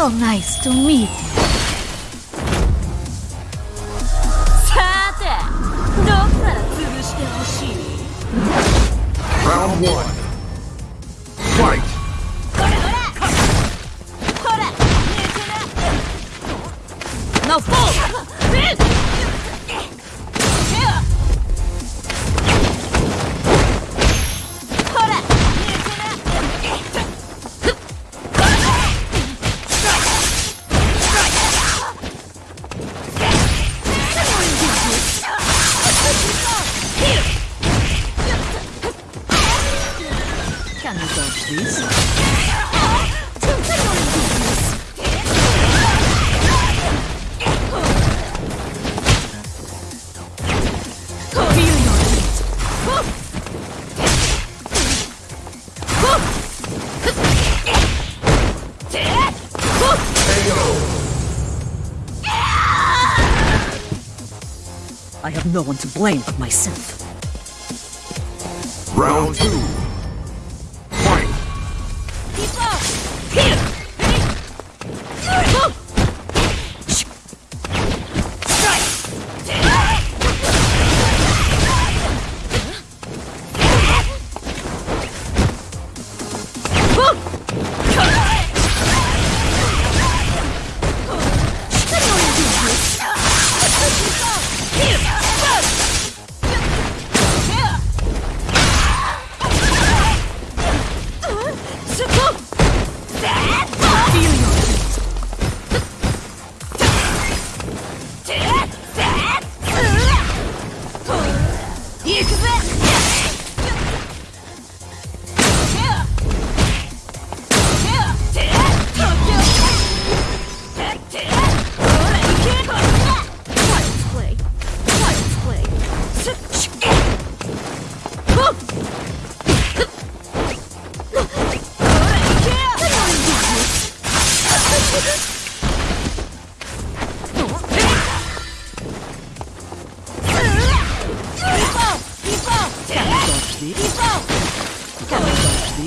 So nice to meet you. Round one. You this? Feel your heat. I have no one to blame but myself. Round two. Play.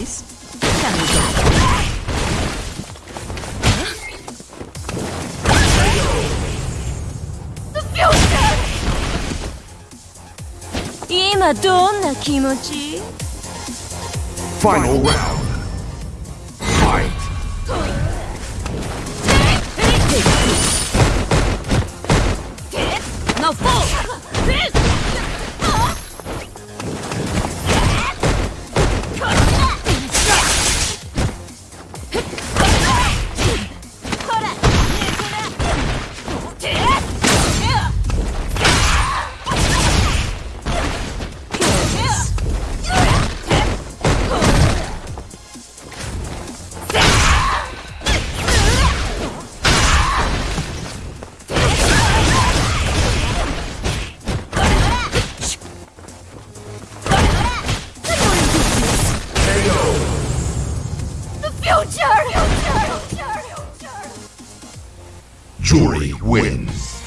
please. Tell me that. Final round. Juri wins.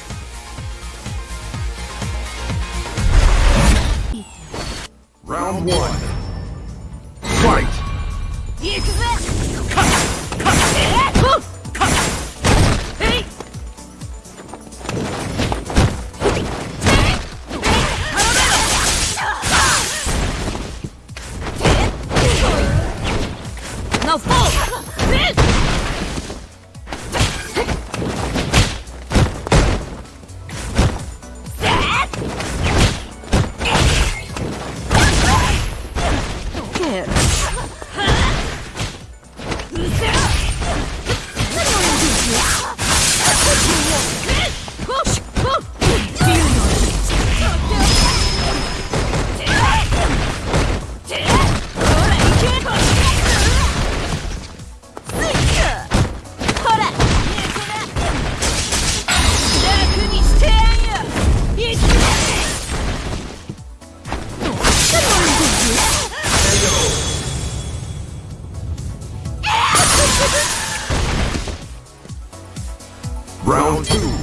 Round one. Fight! No fall! Round two.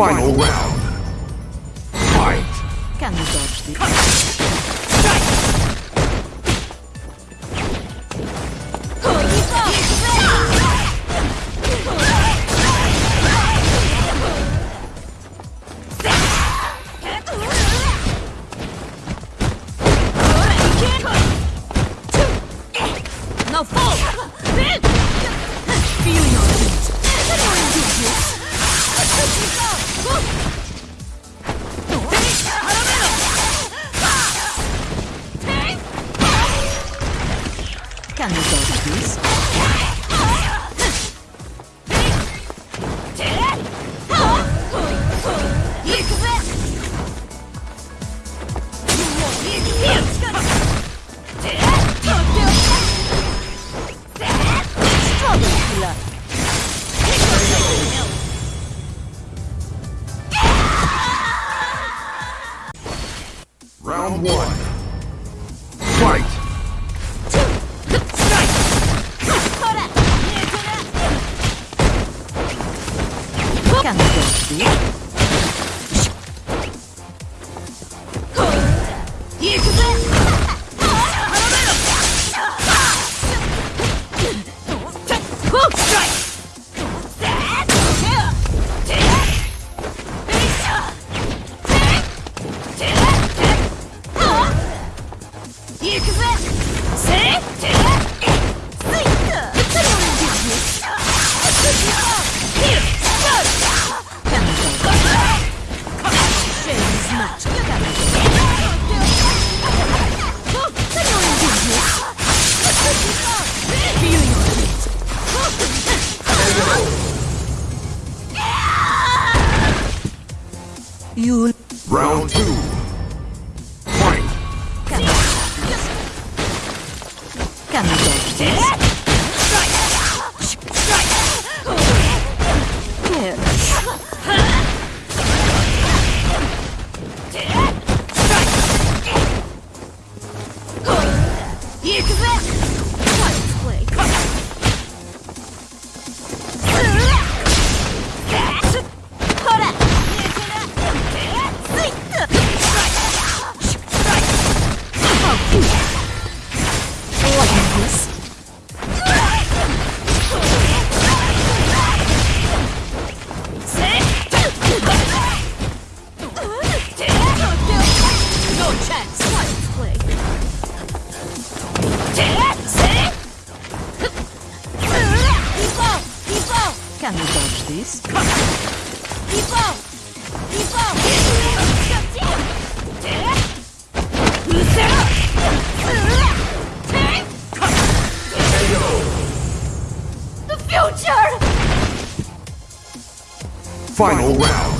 Final round. One. Final round.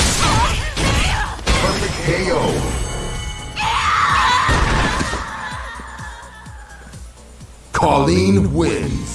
Colleen wins.